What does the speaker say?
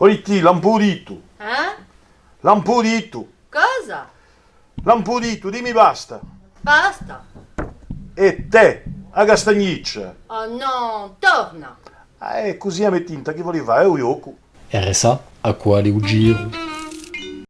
Oitti, l'ampurito. Eh? L'ampurito. Cosa? L'ampurito, dimmi basta. Basta. E te, a Castagniccia. Oh no, torna. Eh, così a me tinta, che volevi fare? È un gioco. RSA, a quale giro.